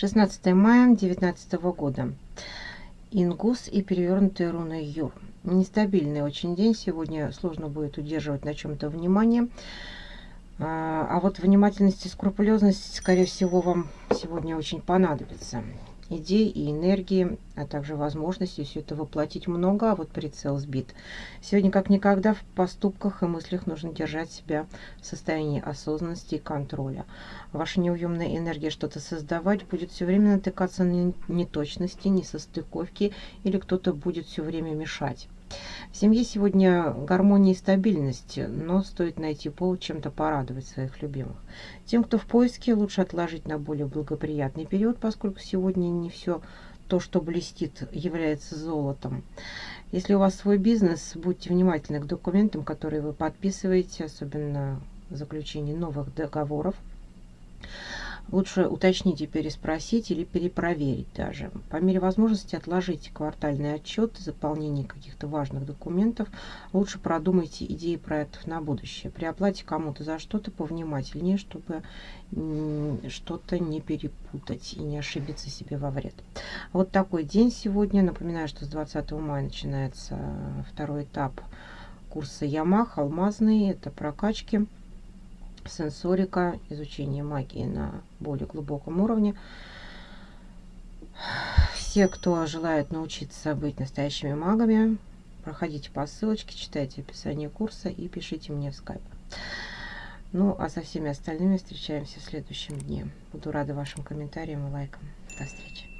16 мая 2019 года. Ингус и перевернутые руны Юр. Нестабильный очень день. Сегодня сложно будет удерживать на чем-то внимание. А, а вот внимательность и скрупулезность, скорее всего, вам сегодня очень понадобится идей и энергии, а также возможности все это воплотить много, а вот прицел сбит. Сегодня как никогда в поступках и мыслях нужно держать себя в состоянии осознанности и контроля. Ваша неуемная энергия что-то создавать будет все время натыкаться на неточности, несостыковки или кто-то будет все время мешать. В семье сегодня гармония и стабильность, но стоит найти повод чем-то порадовать своих любимых. Тем, кто в поиске, лучше отложить на более благоприятный период, поскольку сегодня не все то, что блестит, является золотом. Если у вас свой бизнес, будьте внимательны к документам, которые вы подписываете, особенно заключение новых договоров. Лучше уточнить и переспросить или перепроверить даже. По мере возможности отложите квартальный отчет, заполнение каких-то важных документов. Лучше продумайте идеи проектов на будущее. При оплате кому-то за что-то повнимательнее, чтобы что-то не перепутать и не ошибиться себе во вред. Вот такой день сегодня. Напоминаю, что с 20 мая начинается второй этап курса Ямах, алмазный. Это прокачки сенсорика, изучение магии на более глубоком уровне. Все, кто желает научиться быть настоящими магами, проходите по ссылочке, читайте описание курса и пишите мне в скайп. Ну, а со всеми остальными встречаемся в следующем дне. Буду рада вашим комментариям и лайкам. До встречи.